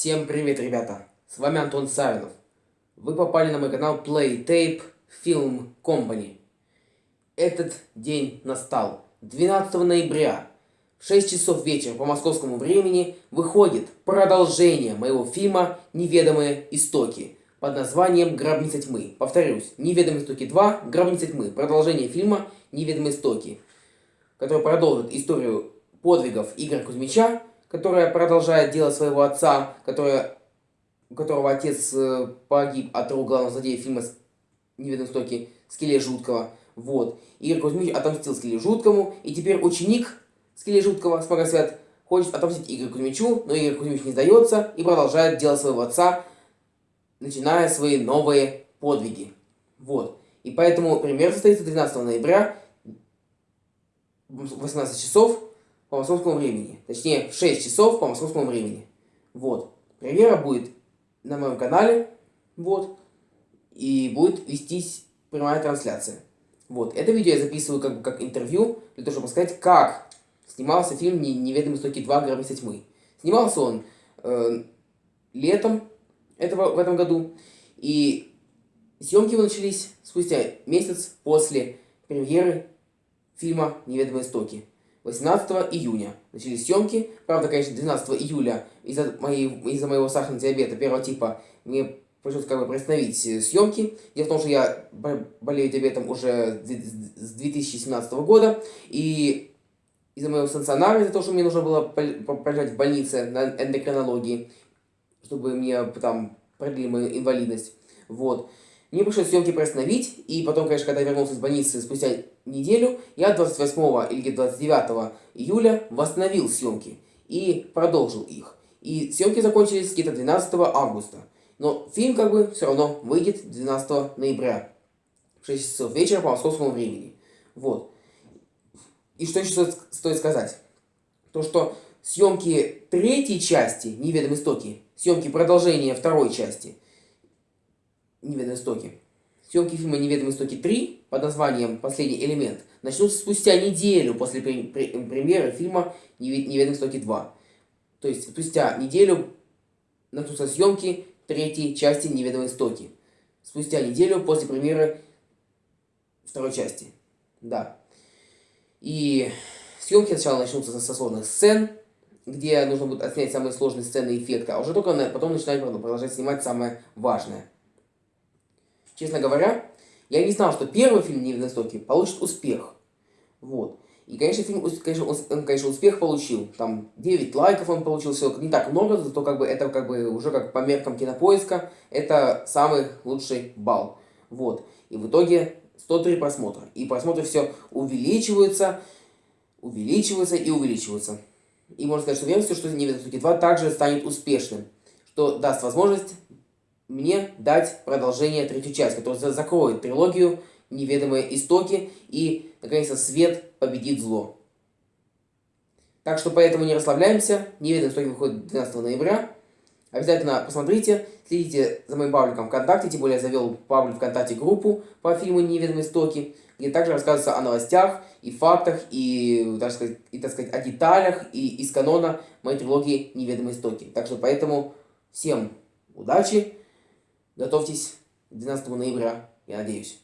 Всем привет, ребята! С вами Антон Савинов. Вы попали на мой канал Play Tape Film Company. Этот день настал. 12 ноября в 6 часов вечера по московскому времени выходит продолжение моего фильма «Неведомые истоки» под названием «Гробница тьмы». Повторюсь, «Неведомые истоки 2. Гробница тьмы». Продолжение фильма «Неведомые истоки», который продолжит историю подвигов Игоря Кузьмича, которая продолжает дело своего отца, которая, у которого отец э, погиб от рук главного злодея фильма «Неведомые истоки» Скеле Жуткого. Вот. Игорь Кузьмич отомстил Скеле Жуткому, и теперь ученик Скеле Жуткого, Смогосвят, хочет отомстить Игорю Кузьмичу, но Игорь Кузьмич не сдается и продолжает дело своего отца, начиная свои новые подвиги. Вот. И поэтому премьера состоится 12 ноября в 18 часов по московскому времени. Точнее, в 6 часов по московскому времени. Вот. Премьера будет на моем канале. Вот. И будет вестись прямая трансляция. Вот. Это видео я записываю как, как интервью, для того, чтобы сказать, как снимался фильм «Неведомые истоки 2. Гробница тьмы». Снимался он э, летом этого, в этом году. И съемки его начались спустя месяц после премьеры фильма «Неведомые истоки». 18 июня начались съемки. Правда, конечно, 12 июля из-за из моего сахарного диабета первого типа мне пришлось как бы приостановить э, съемки. Дело в том, что я болею диабетом уже с 2017 года. И из-за моего стационара, из-за того, что мне нужно было пролежать в больнице на эндокринологии, чтобы мне там продлили мою инвалидность. Вот. Мне пришлось съемки приостановить, и потом, конечно, когда я вернулся из больницы спустя неделю, я 28 или 29 июля восстановил съемки и продолжил их. И съемки закончились где-то 12 августа. Но фильм как бы все равно выйдет 12 ноября в 6 часов вечера по московскому времени. Вот. И что еще стоит сказать? То, что съемки третьей части «Неведомые истоки», съемки продолжения второй части – «Неведомые истоки». Съемки фильма «Неведомые истоки 3» под названием «Последний элемент» начнутся спустя неделю после премьеры фильма «Неведомые истоки 2». То есть спустя неделю начнутся съемки третьей части «Неведомые истоки». Спустя неделю после премьеры второй части. Да. И съемки сначала начнутся со сложных сцен, где нужно будет отснять самые сложные сцены и эффекты, а уже только потом начинать продолжать снимать самое важное. Честно говоря, я не знал, что первый фильм «Невидные истоки» получит успех. Вот. И, конечно, фильм, конечно, он, конечно, успех получил. Там 9 лайков он получил, все не так много, зато как бы это как бы уже как по меркам кинопоиска, это самый лучший балл. Вот. И в итоге 103 просмотра. И просмотры все увеличиваются, увеличиваются и увеличиваются. И можно сказать, что верю, что «Невидные истоки 2» также станет успешным, что даст возможность мне дать продолжение третью часть, которая закроет трилогию «Неведомые истоки» и, наконец-то, свет победит зло. Так что поэтому не расслабляемся. «Неведомые истоки» выходит 12 ноября. Обязательно посмотрите, следите за моим пабликом ВКонтакте, тем более я завел паблик ВКонтакте группу по фильму «Неведомые истоки», где также рассказывается о новостях и фактах, и, так сказать, и, так сказать, о деталях и из канона моей трилогии «Неведомые истоки». Так что поэтому всем удачи! Готовьтесь 12 ноября, я надеюсь.